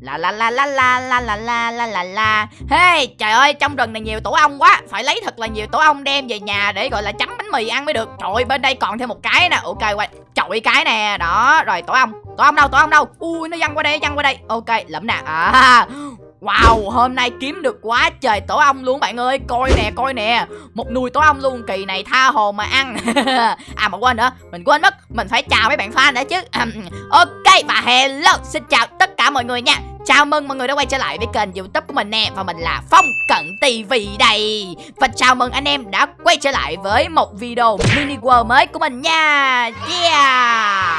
La la la la la la la la la la la. Hey, trời ơi, trong rừng này nhiều tổ ong quá. Phải lấy thật là nhiều tổ ong đem về nhà Để, gọi là chấm bánh mì ăn mới được. Trời ơi, bên đây còn thêm một cái nè. Ok quay chọi cái nè. Đó, rồi tổ ong. Tổ ong đâu, tổ ong đâu? Ui, nó văng qua đây, văng qua đây. Ok lẫm nè. À Wow, hôm nay kiếm được quá trời tổ ong luôn bạn ơi. Coi nè, coi nè. Một nùi tổ ong luôn, kỳ này tha hồ mà ăn. À mà quên nữa, mình quên mất Mình phải chào mấy bạn fan đã chứ. Ok, và hello, xin chào tất cả mọi người nha. Chào mừng mọi người đã quay trở lại với kênh youtube của mình nè Và mình là Phong Cận TV đây. Và chào mừng anh em đã quay trở lại với một video mini world mới của mình nha. Yeah!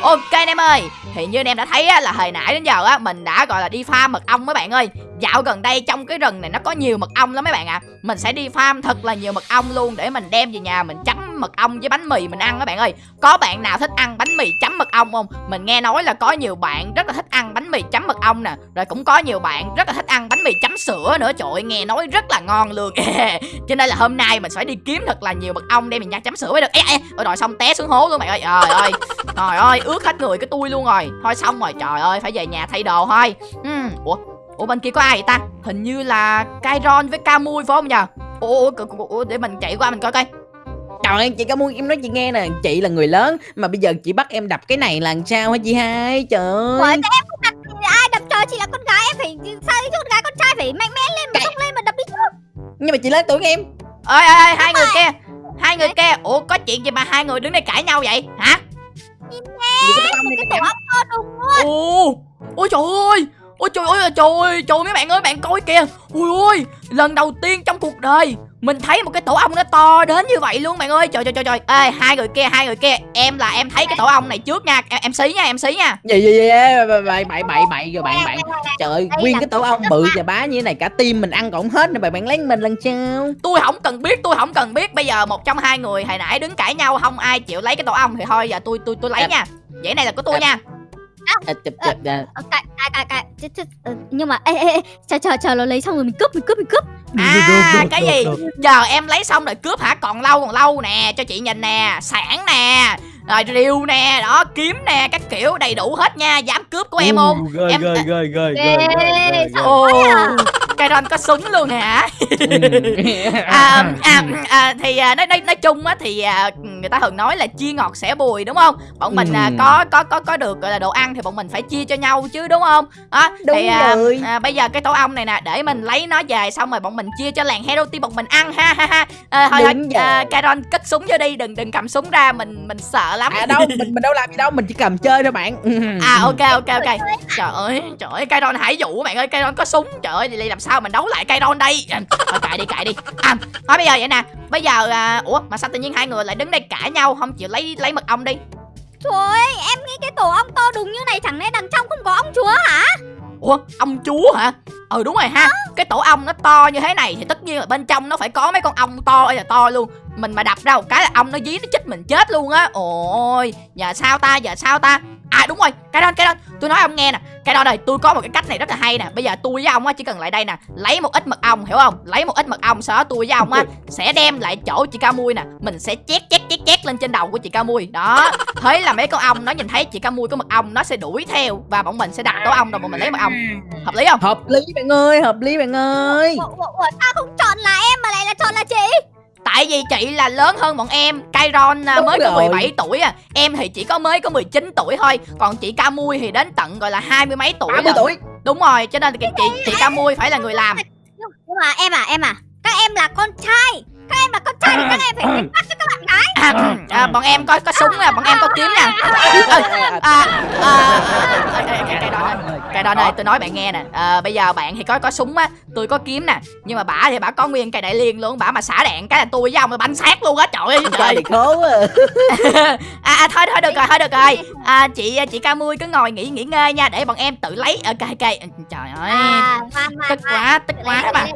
Ok anh em ơi Thì như anh em đã thấy á, là hồi nãy đến giờ á Mình đã gọi là đi farm mật ong mấy bạn ơi. Dạo gần đây trong cái rừng này nó có nhiều mật ong lắm mấy bạn ạ. À. Mình sẽ đi farm thật là nhiều mật ong luôn Để mình đem về nhà mình chấm mật ong với bánh mì mình ăn các bạn ơi. Có bạn nào thích ăn bánh mì chấm mật ong không? Mình nghe nói là có nhiều bạn rất là thích ăn bánh mì chấm mật ong nè. Rồi cũng có nhiều bạn rất là thích ăn bánh mì chấm sữa nữa. Trời ơi nghe nói rất là ngon luôn. Cho nên là hôm nay mình phải đi kiếm thật là nhiều mật ong để mình nhà chấm sữa mới được. Ê, ê, rồi xong té xuống hố luôn bạn ơi. Trời ơi Trời ơi ướt hết người cái tôi luôn rồi. Thôi xong rồi trời ơi phải về nhà thay đồ thôi. Uhm. Ủa? Ủa bên kia có ai vậy ta? Hình như là Kairon với Camui phải không nhờ? Ủa, ủa, ủa để mình chạy qua mình coi coi. Trời ơi chị Camui em nói chị nghe nè. Chị là người lớn Mà bây giờ chị bắt em đập cái này là sao hả chị hai? Trời ơi. Ủa, em không đập ai đập? Trời chị là con gái em phải sao chứ con gái con trai phải mạnh mẽ lên mà xông lên mà đập đi trước Nhưng mà chị lớn tuổi em. Ơi ơi ơi hai người kia hai người kia. Ủa có chuyện gì mà hai người đứng đây cãi nhau vậy? Hả? Im nghe cái tổ ong to đùng luôn. Ôi trời ơi ôi trời ơi trời ơi trời mấy bạn ơi bạn coi kìa. Ui ôi lần đầu tiên trong cuộc đời mình thấy một cái tổ ong nó to đến như vậy luôn bạn ơi. Trời trời trời trời. Ê hai người kia hai người kia. Em là em thấy cái tổ ong này trước nha. Em, em xí nha em xí nha. Gì gì gì bậy bậy bậy bậy rồi bạn bạn trời ơi nguyên cái tổ ong bự và bá như thế này cả tim mình ăn còn hết nữa bạn bạn lấy mình lần sao tôi không cần biết tôi không cần biết. Bây giờ một trong hai người hồi nãy đứng cãi nhau không ai chịu lấy cái tổ ong thì thôi giờ tôi tôi tôi lấy nha. Vậy này là của tôi nha à, chụp chụp cãi cãi cãi nhưng mà ê ê chờ chờ chờ nó lấy xong rồi mình cướp mình cướp mình cướp. À cái gì? giờ em lấy xong rồi cướp hả? Còn lâu còn lâu nè cho chị nhìn nè sản nè rồi rìu nè đó kiếm nè các kiểu đầy đủ hết nha. Dám cướp của em không? ghê em ghê ghê ghê ghê ồ cái ron có súng luôn hả? À, à, à, thì à, nói, nói nói chung á thì à, người ta thường nói là chia ngọt sẻ bùi đúng không? Bọn mình à, có có có có được gọi là đồ ăn thì bọn mình phải chia cho nhau chứ đúng không? Đó Đúng thì à, rồi. à, bây giờ cái tổ ong này nè để mình lấy nó về xong rồi bọn mình chia cho làng hero team bọn mình ăn ha ha ha. À, thôi thôi Đúng à. Kairon cất súng vô đi đừng đừng cầm súng ra mình mình sợ lắm. À đâu mình mình đâu làm gì đâu mình chỉ cầm chơi thôi bạn. À ok ok ok. Trời ơi trời ơi Kairon hải dụ bạn ơi Kairon có súng trời ơi vậy làm sao mình đấu lại Kairon đây? À, thôi cãi đi cãi đi. À thôi bây giờ vậy nè. Bây giờ à, ủa mà sao tự nhiên hai người lại đứng đây cãi nhau không? Chịu lấy lấy mật ong đi. Trời ơi em nghĩ cái tổ ong to đùng như này chẳng lẽ đằng trong không có ong chúa hả? Ủa ông chúa hả? Ừ đúng rồi ha. Cái tổ ong nó to như thế này thì tất nhiên là bên trong nó phải có mấy con ong to ơi là to luôn. Mình mà đập ra một cái là ong nó dí nó chích mình chết luôn á. Ôi giờ sao ta giờ sao ta à đúng rồi cái đó cái đó. Tôi nói ông nghe nè cái đó này tôi có một cái cách này rất là hay nè. Bây giờ tôi với ông á chỉ cần lại đây nè lấy một ít mật ong hiểu không? Lấy một ít mật ong sau đó tôi với ông á sẽ đem lại chỗ chị ca mui nè. Mình sẽ chét chét chét chét lên trên đầu của chị ca mui. Đó thế là mấy con ong nó nhìn thấy chị ca mui có mật ong nó sẽ đuổi theo và bọn mình sẽ đặt tổ ong rồi bọn mình lấy mật ong. Hợp lý không? Hợp lý bạn ơi hợp lý bạn ơi. Ủa, ủa, ủa, sao không chọn là em mà lại là chọn là chị Tại vì chị là lớn hơn bọn em. Kairon à, Đúng mới có rồi. 17 tuổi à. Em thì chỉ có mới có 19 tuổi thôi. Còn chị Camui thì đến tận gọi là hai mươi mấy tuổi 80 lận. tuổi. Đúng rồi cho nên chị, chị, chị Camui phải là người làm. Nhưng mà em à em à. Các em là con trai các em là con trai thì các em phải phải bắt cho các bạn gái à, à, Bọn em có có súng nè Bọn em có kiếm nè. À, à, à, cái đó này cái đó này tôi nói bạn nghe nè. À, bây giờ bạn thì có có súng á tôi có kiếm nè. Nhưng mà bả thì bả có nguyên cây đại liên luôn bả mà xả đạn cái là tôi với ông là bắn sát luôn á trời ơi trời khố à. à, à thôi thôi được rồi thôi được rồi. À, chị chị ca mui cứ ngồi nghỉ nghỉ ngơi nha để bọn em tự lấy. Ok ok trời ơi. à ngoan ngoan tức quá tức quá mà.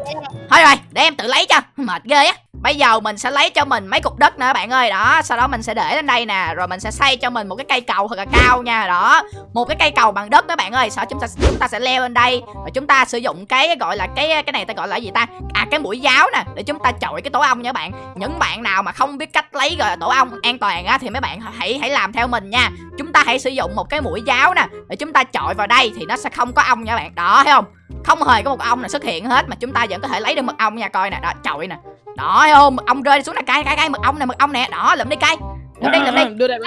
thôi rồi để em tự lấy cho. Mệt ghê á bây giờ mình sẽ lấy cho mình mấy cục đất nữa bạn ơi. Đó, sau đó mình sẽ để lên đây nè, rồi mình sẽ xây cho mình một cái cây cầu thật là cao nha. Đó, một cái cây cầu bằng đất đó bạn ơi. Sau đó chúng ta chúng ta sẽ leo lên đây và chúng ta sử dụng cái gọi là cái cái này ta gọi là gì ta? À cái mũi giáo nè, để chúng ta chọi cái tổ ong nha bạn. Những bạn nào mà không biết cách lấy gọi là tổ ong an toàn á thì mấy bạn hãy hãy làm theo mình nha. Chúng ta hãy sử dụng một cái mũi giáo nè, để chúng ta chọi vào đây thì nó sẽ không có ong nha bạn. Đó, thấy không? Không hề có một ong nào xuất hiện hết mà chúng ta vẫn có thể lấy được mật ong nha, coi nè. Đó, chọi nè đó thấy không? Mật ong rơi xuống nè cay cay cay mật ong nè mật ong nè. Đó lượm đi cay lượm đi lượm đi. Đưa đây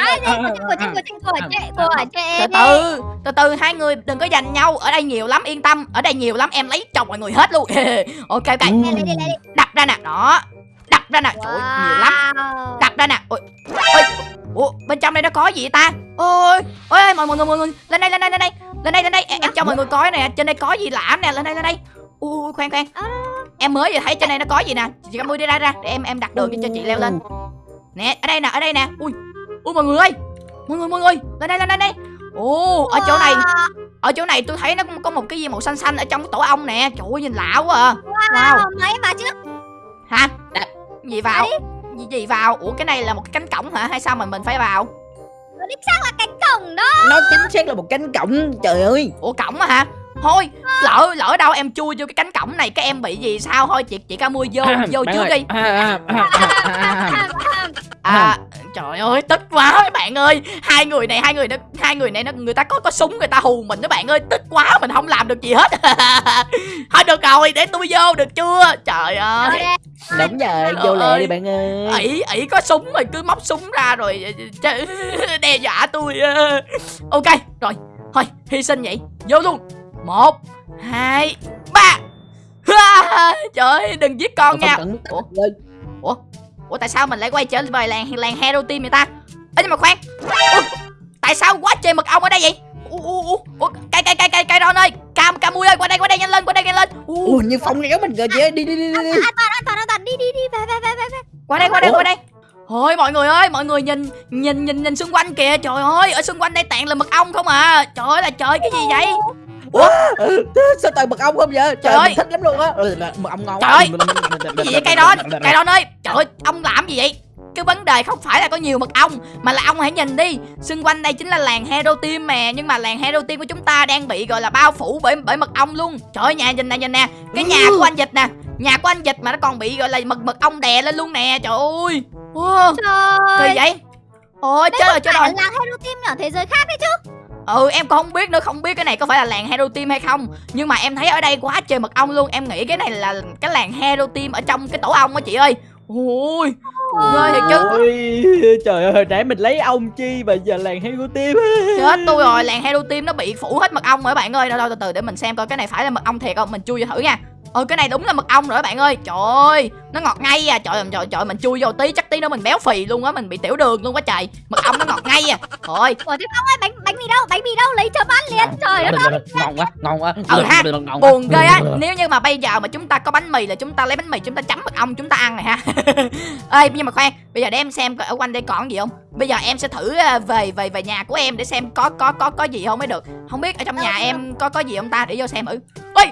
từ từ từ từ hai người đừng có giành nhau. Ở đây nhiều lắm yên tâm. Ở đây nhiều lắm em lấy chồng mọi người hết luôn. Ok ok. Đập ra nè. Đó đập ra nè. Trời ơi, nhiều lắm. Đặt ra nè. Ôi ôi. Ủa bên trong đây nó có gì vậy ta? Ôi ôi ôi, mọi người mọi người lên đây lên đây lên đây. Lên đây lên đây. Em, em cho mọi người coi nè. Trên đây có gì lạ nè. Lên đây lên đây. Ui khoan khoan. À. em mới vừa thấy trên đây nó có gì nè. Chị Cam đi ra ra để em em đặt đường cho chị leo lên. Nè ở đây nè ở đây nè. Ui ui mọi người ơi. Mọi người mọi người lên đây lên đây lên đây. Ồ ở chỗ này ở chỗ này tôi thấy nó có một cái gì màu xanh xanh ở trong cái tổ ong nè. Trời ơi nhìn lạ quá à. Wow Wow, mấy mà chứ? Hả? Đạp. gì vào? Gì, gì vào? Ủa cái này là một cái cánh cổng hả? Hay sao mà mình phải vào? Nó đích xác là cánh cổng đó. Nó chính xác là một cánh cổng trời ơi. Ủa cổng á hả thôi lỡ lỡ đâu em chui vô cái cánh cổng này cái em bị gì sao? Thôi chị chị ca mua vô vô trước đi. À, à, à, à, à, à. à trời ơi tức quá mấy bạn ơi. Hai người này hai người nó hai người này nó người ta có có súng người ta hù mình đó bạn ơi. Tức quá mình không làm được gì hết. Thôi được rồi để tôi vô được chưa? Trời ơi. đúng rồi vô lẹ đi bạn ơi. Ỷ ỷ có súng rồi cứ móc súng ra rồi đe dọa tôi. Ok rồi. Thôi hy sinh vậy. Vô luôn một hai ba trời ơi đừng giết con nha Ủa? ơi. ủa tại sao mình lại quay trở về làng làng hero team vậy ta ê nhưng mà khoan Ủa, tại sao quá trời mật ong ở đây vậy ủa, ủa, ủa, ủa cây cây cây cây cây ron ơi cam cam ơi qua đây qua đây nhanh lên qua đây nhanh lên Ủa, Ủa như phong kéo mình rồi chị đi đi đi đi đi. An toàn, an toàn, an toàn. Đi, đi, đi. Về, về, về, về, qua đây qua đây Ủa? qua đây Thôi mọi người ơi, mọi người nhìn nhìn nhìn nhìn xung quanh kìa. Trời ơi, ở xung quanh đây toàn là mật ong không à. Trời ơi là trời cái gì vậy? Ừ, sao toàn mật ong không vậy? Trời ơi. mình thích lắm luôn á. Ừ, mật ong ngon Trời ơi, Cái gì vậy cây đon? Cây đon ơi, trời ơi, ông làm gì vậy? Cái vấn đề không phải là có nhiều mật ong Mà là ông hãy nhìn đi. Xung quanh đây chính là làng Hero Team mà Nhưng mà làng Hero Team của chúng ta đang bị gọi là bao phủ bởi bởi mật ong luôn. Trời ơi nhà nhìn nè nhìn nè. Cái nhà của anh Dịch nè. Nhà của anh Dịch mà nó còn bị gọi là mật mật ong đè lên luôn nè. Trời ơi. Wow, Trời. Kỳ vậy? Ôi chết có rồi chết phải rồi. là Hero Team ở thế giới khác đấy chứ Ừ em còn không biết nữa Không biết cái này có phải là làng Hero Team hay không. Nhưng mà em thấy ở đây quá trời mật ong luôn. Em nghĩ cái này là cái làng Hero Team Ở trong cái tổ ong á chị ơi. Ôi Ghê thiệt chứ. Ôi, trời ơi hồi nãy mình lấy ông chi mà giờ làng heo tim Chết tôi rồi làng Hero Team nó bị phủ hết mật ong rồi các bạn ơi. Đâu đâu từ từ để mình xem coi cái này phải là mật ong thiệt không? Mình chui vô thử nha Ôi cái này đúng là mật ong rồi các bạn ơi. Trời ơi Nó ngọt ngay à. Trời ơi trời, trời mình chui vô tí chắc tí nữa mình béo phì luôn á Mình bị tiểu đường luôn quá trời. Mật ong nó ngọt ngay à. Thôi Ủa thế Phong ơi bánh bánh mì đâu bánh mì đâu lấy chấm ăn liền. Trời đất ơi. ngon quá ngon quá. Ừ ha, buồn ghê á. Nếu như mà bây giờ mà chúng ta có bánh mì là chúng ta lấy bánh mì chúng ta chấm mật ong chúng ta ăn rồi ha. Ê nhưng mà khoan Bây giờ để em xem ở quanh đây còn gì không? Bây giờ em sẽ thử ờ, về về về nhà của em để xem có có có có gì không mới được. Không biết ở trong nhà em có có gì không ta? Để vô xem thử Ôi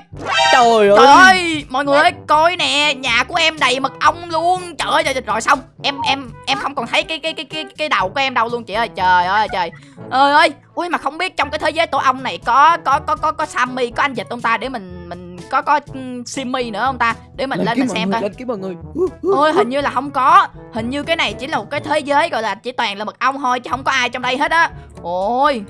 trời trời ơi! ơi! Mọi người ơi coi nè nhà của em đầy mật ong luôn. Trời ơi trời, trời, rồi xong. Em em em không còn thấy cái cái cái cái cái đầu của em đâu luôn chị ơi. Trời ơi trời. Ơi ơi! Ui mà không biết trong cái thế giới tổ ong này có có có có có Sammy có anh dịch không ta để mình mình có có Simmy nữa không ta? Để mình lên kiếm mình xem người, coi. lên kiếm mọi người. Ôi hình như là không có. Hình như cái này chỉ là một cái thế giới gọi là chỉ toàn là mật ong thôi chứ không có ai trong đây hết á. Ôi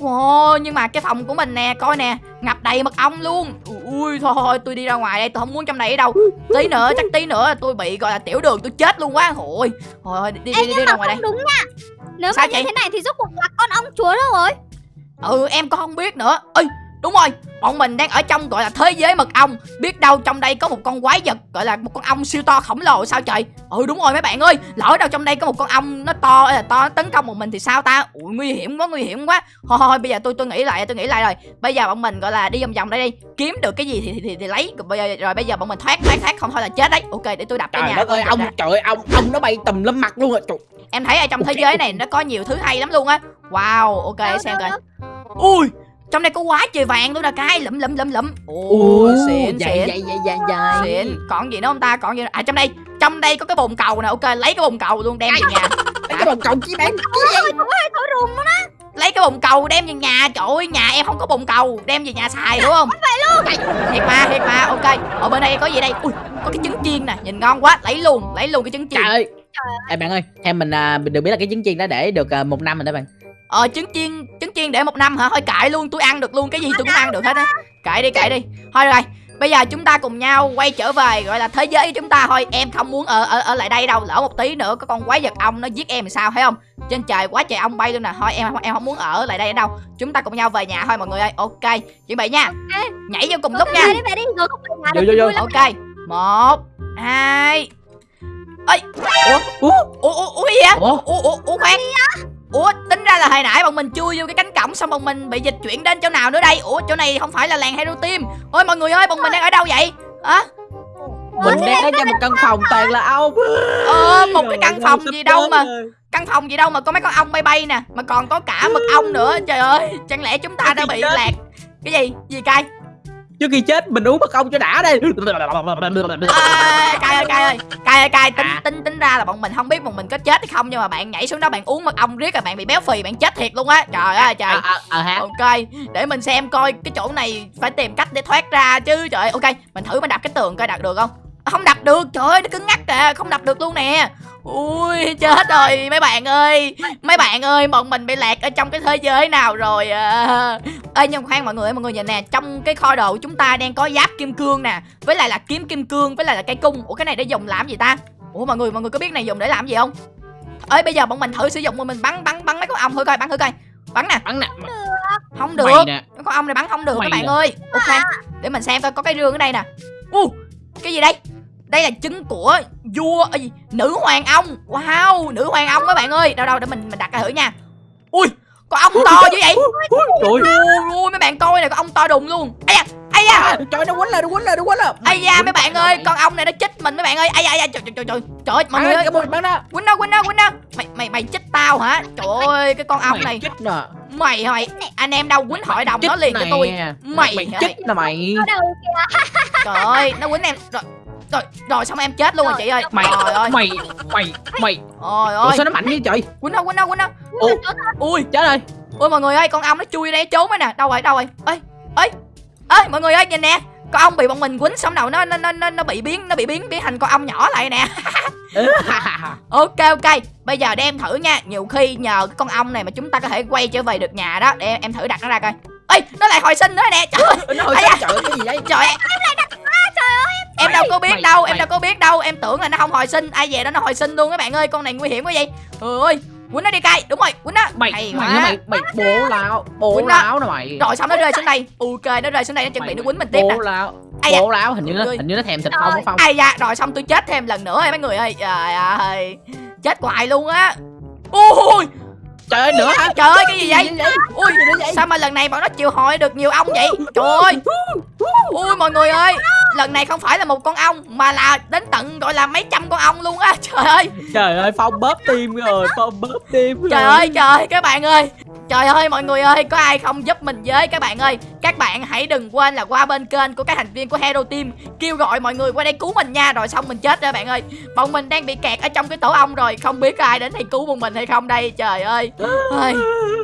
Wow, nhưng mà cái phòng của mình nè, coi nè, ngập đầy mật ong luôn. Ui thôi thôi, tôi đi ra ngoài đây, tôi không muốn trong này ở đâu. Tí nữa, chắc tí nữa tôi bị gọi là tiểu đường, tôi chết luôn quá. Ôi, thôi đi đi Ê, đi, đi ra ngoài đây. đúng nha Nếu Sao mà chị? như thế này thì rốt cuộc là con ong chúa đâu rồi Ừ, em có không biết nữa. Ơi, đúng rồi, bọn mình đang ở trong gọi là thế giới mật ong. Biết đâu trong đây có một con quái vật gọi là một con ong siêu to khổng lồ sao trời? Ừ đúng rồi mấy bạn ơi, lỡ đâu trong đây có một con ong nó to là to nó tấn công một mình thì sao ta? Ui nguy hiểm quá, nguy hiểm quá. Thôi thôi bây giờ tôi tôi nghĩ lại, tôi nghĩ lại rồi. Bây giờ bọn mình gọi là đi vòng vòng đây đi, kiếm được cái gì thì thì, thì, thì lấy. Rồi bây giờ rồi bây giờ bọn mình thoát thoát thoát không thôi là chết đấy. Ok để tôi đập cái trời nhà. đất ơi ông trời ơi ông ông nó bay tùm lum mặt luôn rồi trời Em thấy ở trong thế giới này nó có nhiều thứ hay lắm luôn á. Wow, ok Đâu, xem đâu, coi. đâu. Ui trong đây có quá trời vàng luôn nè cái lụm lụm lụm lụm. Ồ Ồ, xịn xịn dày dày dày dày xịn. Còn gì nữa không ta? Còn gì nữa? à trong đây trong đây có cái bồn cầu nè. Ok lấy cái bồn cầu luôn đem về nhà. Cái bồn cầu chi bạn thổi rùm luôn á. Lấy cái bồn cầu đem về nhà. Trời ơi nhà em không có bồn cầu. Đem về nhà xài đúng không? Thiệt mà thiệt mà. Ok ở bên đây có gì đây? Ui có cái trứng chiên nè. Nhìn ngon quá. Lấy luôn lấy luôn cái trứng chiên. Trời ơi. Ê bạn ơi, theo mình à, mình được biết là cái trứng chiên đó để được à, một năm rồi đó bạn. Ờ trứng chiên trứng chiên để một năm hả? Thôi cãi luôn tôi ăn được luôn cái gì tôi cũng ăn được hết á. Cãi đi cãi đi. Thôi rồi bây giờ chúng ta cùng nhau quay trở về gọi là thế giới của chúng ta thôi. Em không muốn ở ở ở lại đây đâu lỡ một tí nữa có con quái vật ong nó giết em thì sao thấy không? Trên trời quá trời ong bay luôn nè. Thôi em em không muốn ở lại đây đâu. Chúng ta cùng nhau về nhà thôi mọi người ơi. Ok chuẩn bị nha. Nhảy vô cùng lúc nha. Vô, vô, vô. ok một hai. Ơi ủa? Ủa? ủa ủa gì vậy? Ủa? ủa ủa ủa khoan ủa tính ra là hồi nãy bọn mình chui vô cái cánh cổng xong bọn mình bị dịch chuyển đến chỗ nào nữa đây? Ủa chỗ này không phải là làng hero team. Ôi mọi người ơi bọn mình đang ở đâu vậy? Hả? Mình đang ở trong một căn phòng toàn là ong. ờ một cái căn phòng gì đâu mà căn phòng gì đâu mà có mấy con ong bay bay nè mà còn có cả mực ong nữa. Trời ơi chẳng lẽ chúng ta đã bị lạc? Cái gì? Gì cay trước khi chết mình uống mật ong cho đã đây. À, cay ơi cay ơi. Cay ơi cay tính À. tính tính ra là bọn mình không biết bọn mình có chết hay không nhưng mà bạn nhảy xuống đó bạn uống mật ong riết rồi bạn bị béo phì bạn chết thiệt luôn á. Trời ơi trời. Ờ ờ ờ hả? ok để mình xem coi cái chỗ này phải tìm cách để thoát ra chứ trời ơi, ok mình thử mình đập cái tường coi đập được không? À, không đập được. Trời ơi nó cứng ngắc kìa không đập được luôn nè. Ui chết rồi mấy bạn ơi. Mấy bạn ơi bọn mình bị lạc ở trong cái thế giới nào rồi à. ê nhưng khoan mọi người ơi, mọi người nhìn nè trong cái kho đồ của chúng ta đang có giáp kim cương nè với lại là kiếm kim cương với lại là cây cung. Ủa cái này để dùng làm gì ta? Ủa mọi người mọi người có biết này dùng để làm gì không? Ơi bây giờ bọn mình thử sử dụng mình bắn bắn bắn mấy con ong thử coi bắn thử coi. Bắn nè. Bắn nè. không được. nè. con ong này bắn không được Mày các bạn nè. ơi. Ok để mình xem coi có cái rương ở đây nè. U cái gì đây đây là trứng của vua ơ gì nữ hoàng ong wow nữ hoàng ong các bạn ơi. Đâu đâu để mình mình đặt ra thử nha. Ui con ong to dữ vậy? Trời ui ui mấy bạn coi này con ong to đùng luôn. Ây da ây da. À, Trời nó quấn lên, nó quấn lên, nó quấn lên. ây da mấy bạn ơi con ong này nó chích mình mấy bạn ơi. Ây da ây da trời trời trời trời. Trời ơi, mọi người ơi. bắn đó. quýnh đâu quýnh đâu quýnh đâu mày mày mày chích tao hả? Trời ơi cái con ong Mày này. chích nè. mày mày anh em đâu quýnh hội đồng nó liền cho tôi. Mày mày chích nè mày. trời ơi nó quýnh em. Rồi rồi rồi xong em chết luôn rồi chị ơi. Mày trời ơi. mày mày mày. ôi Ủa ơi. sao nó mạnh như trời? quýnh đâu quýnh đâu quýnh đâu Ủa, ui chết rồi. ui mọi người ơi con ong nó chui đây trốn rồi nè. Đâu rồi đâu rồi? Ơi ơi ơi mọi người ơi nhìn nè. Con ong bị bọn mình quýnh xong đầu nó nó nó nó, nó bị biến nó bị biến biến thành con ong nhỏ lại nè. Ok ok. Bây giờ để em thử nha. Nhiều khi nhờ cái con ong này mà chúng ta có thể quay trở về được nhà đó. Để em, em thử đặt nó ra coi. Ơi nó lại hồi sinh nữa nè. Trời ơi, nó hồi sinh trời ơi, cái gì đấy? trời em em đâu có biết Mày- đâu em mày- đâu có biết đâu. Em tưởng là nó không hồi sinh. Ai về đó nó hồi sinh luôn các bạn ơi. Con này nguy hiểm quá vậy. Trời ơi quýnh nó đi cay. Đúng rồi quýnh nó. Mày Hay mày mày mày bố lão, bố lão nè mày. rồi xong nó rơi xuống đây. Ok nó rơi xuống đây. Nó chuẩn bị nó quýnh mình tiếp nè. Bố lão. Ai. Bố lão hình như nó hình như nó thèm thịt phong ai da. Rồi xong tôi chết thêm lần nữa mấy người ơi. Trời ơi. Chết hoài luôn á. Ui Trời ơi nữa hả? trời ơi cái gì vậy? Vậy? ui sao mà lần này bọn nó chịu hội được nhiều ong vậy? Trời ơi. Ui mọi người ơi lần này không phải là một con ong mà là đến tận gọi là mấy trăm con ong luôn á. Trời ơi. Trời ơi phong bóp tim rồi phong bóp tim rồi. Trời ơi trời ơi các bạn ơi. Trời ơi mọi người ơi có ai không giúp mình với các bạn ơi? Các bạn hãy đừng quên là qua bên kênh của các thành viên của hero team kêu gọi mọi người qua đây cứu mình nha rồi xong mình chết rồi bạn ơi. Bọn mình đang bị kẹt ở trong cái tổ ong rồi không biết có ai đến đây cứu bọn mình hay không đây trời ơi. Ơi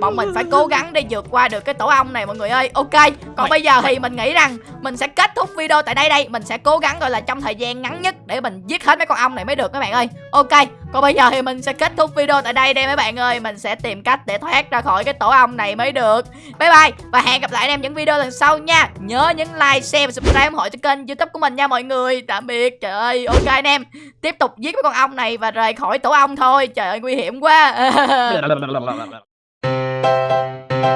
bọn mình phải cố gắng để vượt qua được cái tổ ong này mọi người ơi. Ok còn bây giờ thì mình nghĩ rằng mình sẽ kết thúc video tại đây đây. Mình sẽ cố gắng gọi là trong thời gian ngắn nhất để mình giết hết mấy con ong này mới được các bạn ơi. Ok còn bây giờ thì mình sẽ kết thúc video tại đây đây mấy bạn ơi. Mình sẽ tìm cách để thoát ra khỏi cái tổ ong này mới được. Bye bye và hẹn gặp lại anh em những video lần sau nha. Nhớ nhấn like share và subscribe ủng hộ cho kênh youtube của mình nha mọi người. Tạm biệt trời ơi. Ok anh em tiếp tục giết mấy con ong này và rời khỏi tổ ong thôi. Trời ơi nguy hiểm quá Thank you.